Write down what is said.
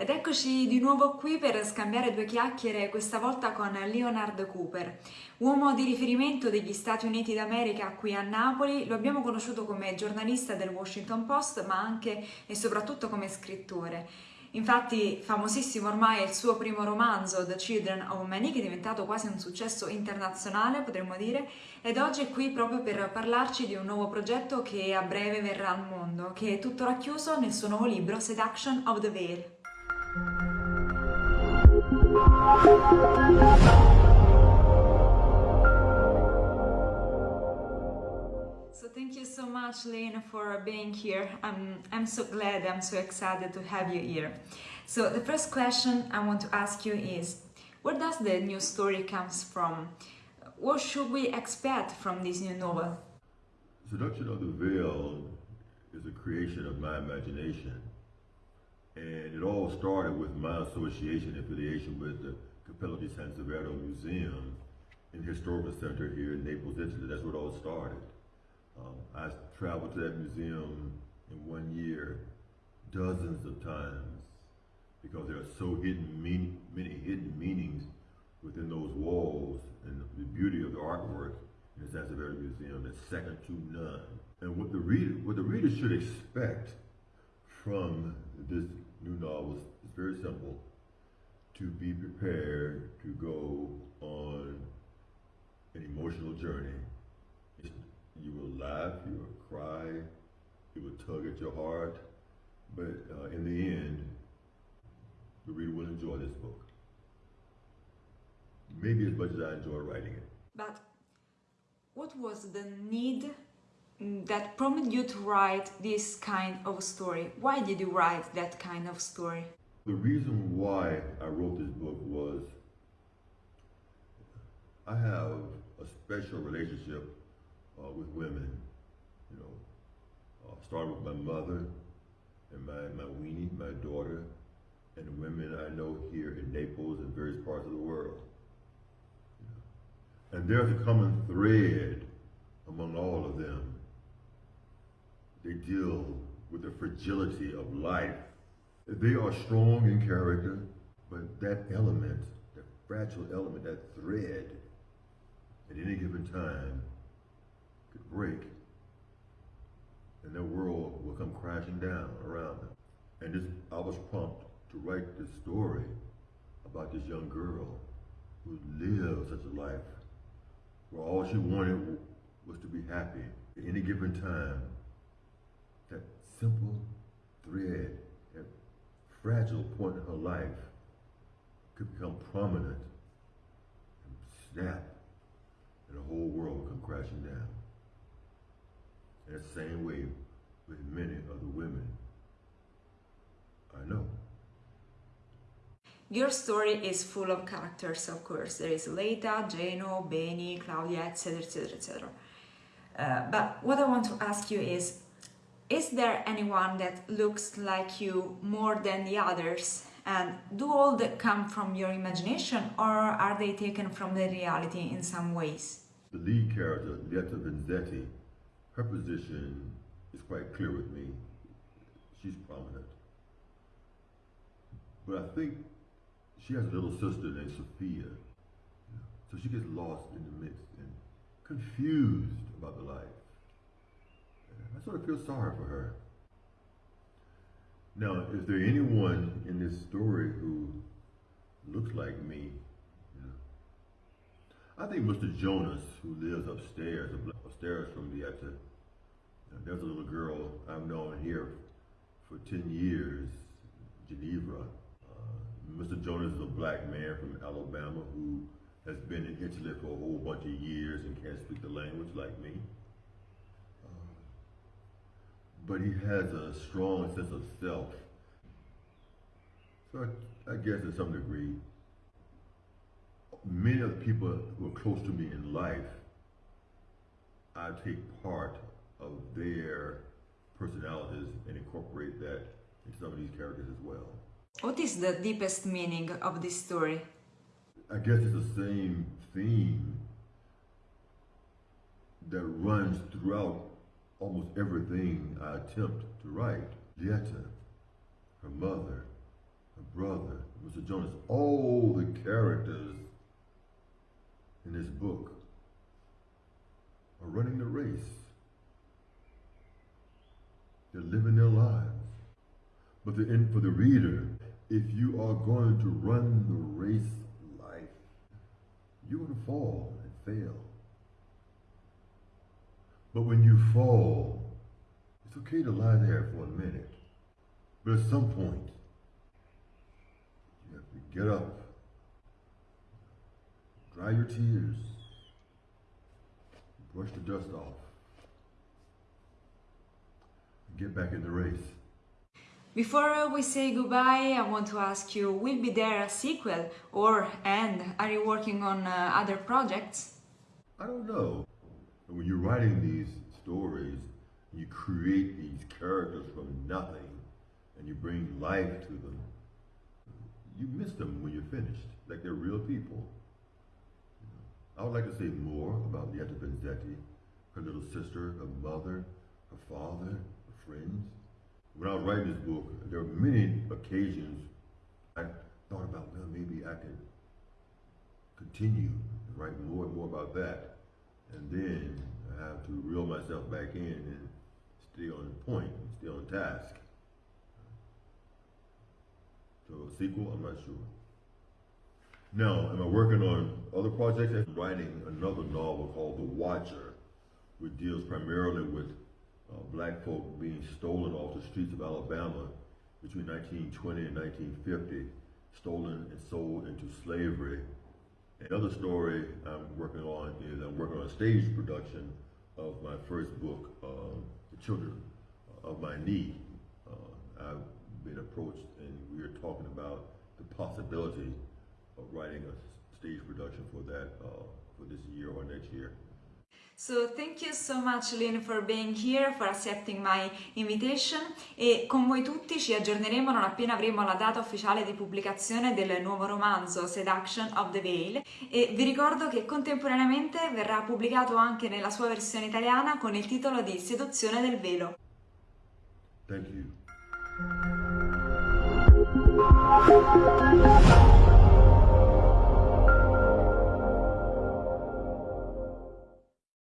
Ed eccoci di nuovo qui per scambiare due chiacchiere, questa volta con Leonard Cooper, uomo di riferimento degli Stati Uniti d'America qui a Napoli. Lo abbiamo conosciuto come giornalista del Washington Post, ma anche e soprattutto come scrittore. Infatti famosissimo ormai è il suo primo romanzo, The Children of Many, che è diventato quasi un successo internazionale, potremmo dire, ed oggi è qui proprio per parlarci di un nuovo progetto che a breve verrà al mondo, che è tutto racchiuso nel suo nuovo libro Seduction of the Veil. So thank you so much, Lynn, for being here. I'm, I'm so glad, I'm so excited to have you here. So the first question I want to ask you is, where does the new story comes from? What should we expect from this new novel? Seduction of the Veil is a creation of my imagination. And it all started with my association affiliation with the Cappella di Sansevero Museum in the Historical Center here in Naples, Italy. That's where it all started. Um, I traveled to that museum in one year dozens of times because there are so hidden mean, many hidden meanings within those walls and the beauty of the artwork in the Sansevero Museum is second to none. And what the reader, what the reader should expect from this new novel is very simple. To be prepared to go on an emotional journey. You will laugh, you will cry, it will tug at your heart, but uh, in the end, the reader will enjoy this book. Maybe as much as I enjoy writing it. But what was the need that prompted you to write this kind of story? Why did you write that kind of story? The reason why I wrote this book was I have a special relationship uh, with women, you know, uh, with my mother and my, my weenie, my daughter, and the women I know here in Naples and various parts of the world. And there's a common thread among all of them. They deal with the fragility of life. They are strong in character, but that element, that fragile element, that thread, at any given time could break and their world will come crashing down around them. And this, I was prompted to write this story about this young girl who lived such a life where all she wanted was to be happy at any given time. Simple thread, that fragile point in her life could become prominent and snap, and the whole world would come crashing down. In the same way with many other women I know. Your story is full of characters, of course. There is Lieta, Geno, Beni, Claudia, etc., etc., etc. but what I want to ask you is, is there anyone that looks like you more than the others? And do all that come from your imagination or are they taken from the reality in some ways? The lead character, Lieta Vinzetti, her position is quite clear with me. She's prominent. But I think she has a little sister named Sophia. So she gets lost in the mix and confused about the life. I sort of feel sorry for her. Now, is there anyone in this story who looks like me? Know? I think Mr. Jonas, who lives upstairs, upstairs from the Etta, there's a little girl I've known here for 10 years, Geneva. Uh, Mr. Jonas is a black man from Alabama who has been in Italy for a whole bunch of years and can't speak the language like me. But he has a strong sense of self. So I, I guess to some degree, many of the people who are close to me in life, I take part of their personalities and incorporate that in some of these characters as well. What is the deepest meaning of this story? I guess it's the same theme that runs throughout almost everything I attempt to write. Lieta, her mother, her brother, Mr. Jonas, all the characters in this book are running the race. They're living their lives. But the end for the reader, if you are going to run the race life, you're going to fall and fail. But when you fall, it's okay to lie there for a minute. But at some point, you have to get up, dry your tears, brush the dust off, and get back in the race. Before we say goodbye, I want to ask you, will be there a sequel or and are you working on uh, other projects? I don't know. When you're writing these stories, you create these characters from nothing and you bring life to them, you miss them when you're finished, like they're real people. I would like to say more about Lieta Benzetti, her little sister, her mother, her father, her friends. When I was writing this book, there were many occasions I thought about, well, maybe I could continue and write more and more about that. And then I have to reel myself back in and stay on point, stay on task. So a sequel, I'm not sure. Now, am I working on other projects? I'm writing another novel called The Watcher, which deals primarily with uh, black folk being stolen off the streets of Alabama between 1920 and 1950, stolen and sold into slavery. Another story I'm working on is I'm working on a stage production of my first book, uh, The Children of My Knee. Uh, I've been approached and we are talking about the possibility of writing a stage production for that uh, for this year or next year. So thank you so much Lynn for being here, for accepting my invitation e con voi tutti ci aggiorneremo non appena avremo la data ufficiale di pubblicazione del nuovo romanzo Seduction of the Veil e vi ricordo che contemporaneamente verrà pubblicato anche nella sua versione italiana con il titolo di Seduzione del velo. Thank you.